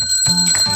Música